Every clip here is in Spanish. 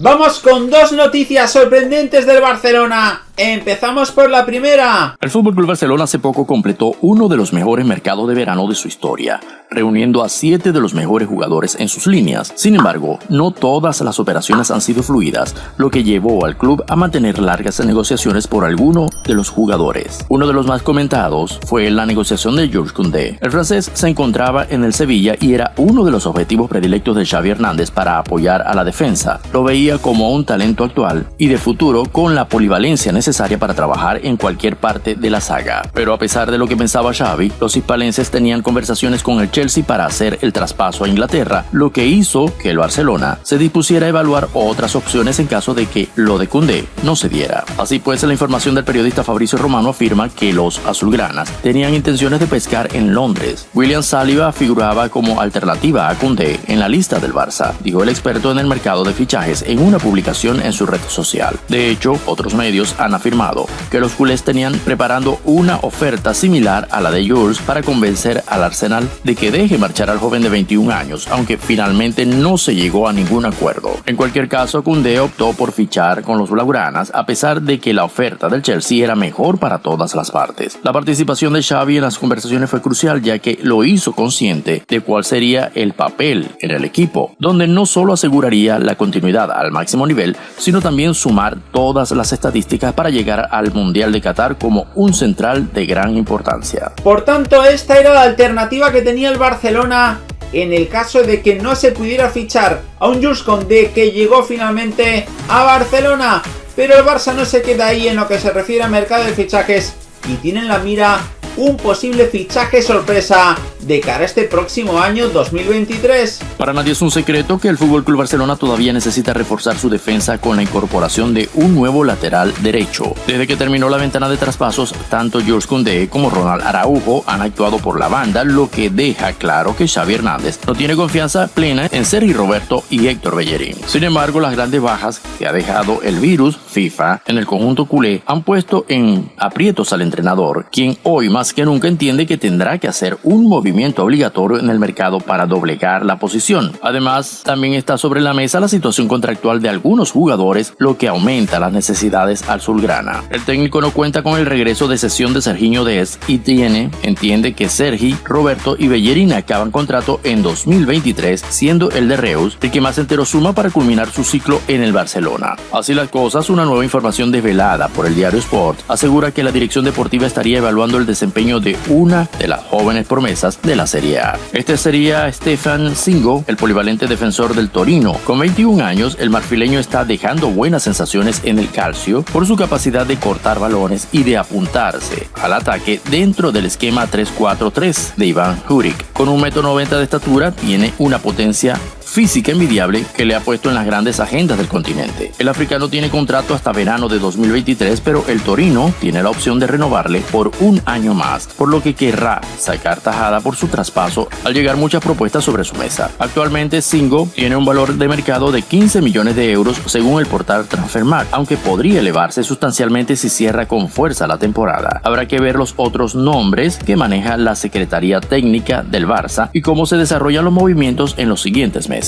Vamos con dos noticias sorprendentes del Barcelona. Empezamos por la primera. El Club Barcelona hace poco completó uno de los mejores mercados de verano de su historia, reuniendo a siete de los mejores jugadores en sus líneas. Sin embargo, no todas las operaciones han sido fluidas, lo que llevó al club a mantener largas negociaciones por alguno de los jugadores. Uno de los más comentados fue la negociación de Georges Koundé. El francés se encontraba en el Sevilla y era uno de los objetivos predilectos de Xavi Hernández para apoyar a la defensa. Lo veía como un talento actual y de futuro con la polivalencia necesaria necesaria para trabajar en cualquier parte de la saga. Pero a pesar de lo que pensaba Xavi, los hispalenses tenían conversaciones con el Chelsea para hacer el traspaso a Inglaterra, lo que hizo que el Barcelona se dispusiera a evaluar otras opciones en caso de que lo de Cundé no se diera. Así pues, la información del periodista Fabricio Romano afirma que los azulgranas tenían intenciones de pescar en Londres. William Saliba figuraba como alternativa a Cundé en la lista del Barça, dijo el experto en el mercado de fichajes en una publicación en su red social. De hecho, otros medios han afirmado que los culés tenían preparando una oferta similar a la de Jules para convencer al Arsenal de que deje marchar al joven de 21 años, aunque finalmente no se llegó a ningún acuerdo. En cualquier caso, Koundé optó por fichar con los blaugranas a pesar de que la oferta del Chelsea era mejor para todas las partes. La participación de Xavi en las conversaciones fue crucial ya que lo hizo consciente de cuál sería el papel en el equipo, donde no solo aseguraría la continuidad al máximo nivel, sino también sumar todas las estadísticas para llegar al Mundial de Qatar como un central de gran importancia. Por tanto, esta era la alternativa que tenía el Barcelona en el caso de que no se pudiera fichar a un Jules Condé que llegó finalmente a Barcelona. Pero el Barça no se queda ahí en lo que se refiere al mercado de fichajes y tienen la mira un posible fichaje sorpresa de cara a este próximo año 2023. Para nadie es un secreto que el Fútbol Club Barcelona todavía necesita reforzar su defensa con la incorporación de un nuevo lateral derecho. Desde que terminó la ventana de traspasos, tanto George Koundé como Ronald Araujo han actuado por la banda, lo que deja claro que Xavi Hernández no tiene confianza plena en Sergi Roberto y Héctor Bellerín. Sin embargo, las grandes bajas que ha dejado el virus FIFA en el conjunto culé han puesto en aprietos al entrenador, quien hoy más que nunca entiende que tendrá que hacer un movimiento obligatorio en el mercado para doblegar la posición. Además, también está sobre la mesa la situación contractual de algunos jugadores, lo que aumenta las necesidades al Sulgrana. El técnico no cuenta con el regreso de sesión de Serginho Dez y tiene, entiende que Sergi, Roberto y Bellerín acaban contrato en 2023, siendo el de Reus el que más entero suma para culminar su ciclo en el Barcelona. Así las cosas, una nueva información desvelada por el diario Sport asegura que la dirección deportiva estaría evaluando el desempeño de una de las jóvenes promesas de la Serie A. Este sería Stefan Singo, el polivalente defensor del Torino. Con 21 años, el marfileño está dejando buenas sensaciones en el calcio por su capacidad de cortar balones y de apuntarse al ataque dentro del esquema 3-4-3 de Iván Juric. Con un metro 90 de estatura, tiene una potencia física envidiable que le ha puesto en las grandes agendas del continente. El africano tiene contrato hasta verano de 2023, pero el Torino tiene la opción de renovarle por un año más, por lo que querrá sacar tajada por su traspaso al llegar muchas propuestas sobre su mesa. Actualmente Singo tiene un valor de mercado de 15 millones de euros según el portal Transfermarkt, aunque podría elevarse sustancialmente si cierra con fuerza la temporada. Habrá que ver los otros nombres que maneja la Secretaría Técnica del Barça y cómo se desarrollan los movimientos en los siguientes meses.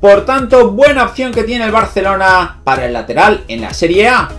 Por tanto, buena opción que tiene el Barcelona para el lateral en la Serie A.